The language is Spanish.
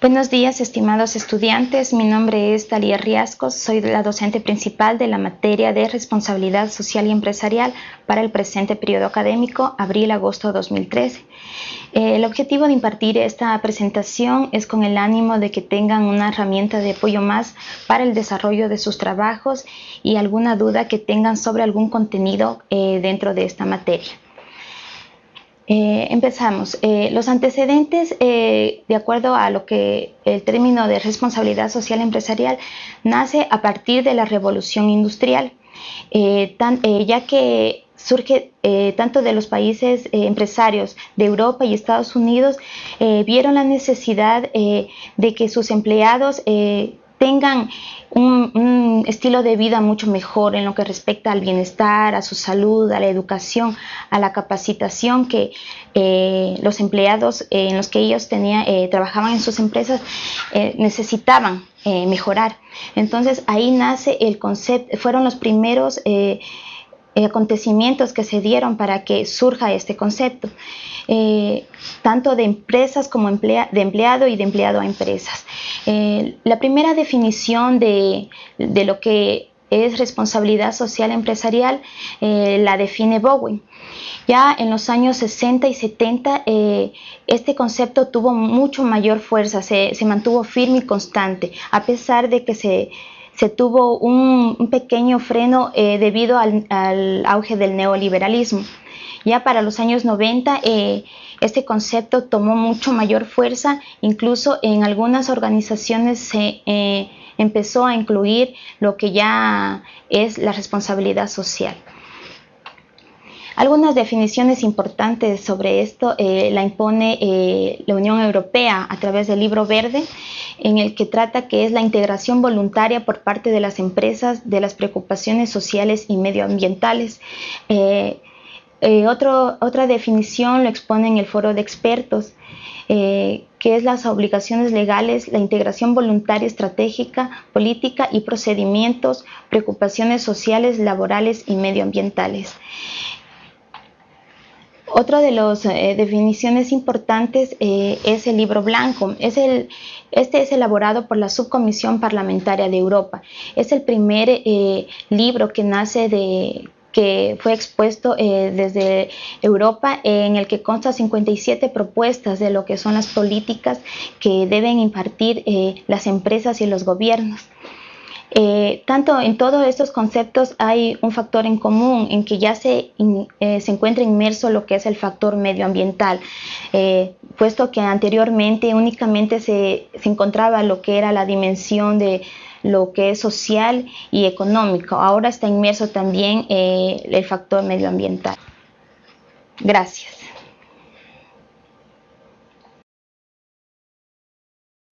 Buenos días, estimados estudiantes. Mi nombre es Talia Riascos. Soy la docente principal de la materia de Responsabilidad Social y Empresarial para el presente periodo académico, abril-agosto 2013. Eh, el objetivo de impartir esta presentación es con el ánimo de que tengan una herramienta de apoyo más para el desarrollo de sus trabajos y alguna duda que tengan sobre algún contenido eh, dentro de esta materia. Eh, empezamos. Eh, los antecedentes, eh, de acuerdo a lo que el término de responsabilidad social empresarial, nace a partir de la revolución industrial, ya que surge tanto de los países empresarios de Europa y Estados Unidos, vieron la necesidad de que sus empleados tengan un, estilo de vida mucho mejor en lo que respecta al bienestar, a su salud, a la educación, a la capacitación que eh, los empleados eh, en los que ellos tenían, eh, trabajaban en sus empresas necesitaban mejorar. Entonces ahí nace el concepto, fueron los primeros acontecimientos que se dieron para que surja este concepto. Eh, tanto de empresas como de empleado y de empleado a empresas. Eh, la primera definición de, lo que es responsabilidad social empresarial eh, la define Bowen. Ya en los años 60 y 70 este concepto tuvo mucho mayor fuerza, se, mantuvo firme y constante, a pesar de que se, tuvo un, pequeño freno debido al auge del neoliberalismo. Ya para los años 90 eh, este concepto tomó mucho mayor fuerza, incluso en algunas organizaciones se eh, empezó a incluir lo que ya es la responsabilidad social. Algunas definiciones importantes sobre esto eh, la impone la Unión Europea a través del libro verde, en el que trata que es la integración voluntaria por parte de las empresas de las preocupaciones sociales y medioambientales. Eh, otra definición lo expone en el foro de expertos, eh, que es las obligaciones legales, la integración voluntaria estratégica, política y procedimientos, preocupaciones sociales, laborales y medioambientales. Otra de las eh, definiciones importantes es el libro blanco. Este es elaborado por la Subcomisión Parlamentaria de Europa. Es el primer libro que nace de que fue expuesto eh, desde Europa, en el que consta 57 propuestas de lo que son las políticas que deben impartir eh, las empresas y los gobiernos. Eh, tanto en todos estos conceptos hay un factor en común en que ya se, se encuentra inmerso lo que es el factor medioambiental, puesto que anteriormente únicamente se, se encontraba lo que era la dimensión de lo que es social y económico. Ahora está inmerso también eh, el factor medioambiental. Gracias.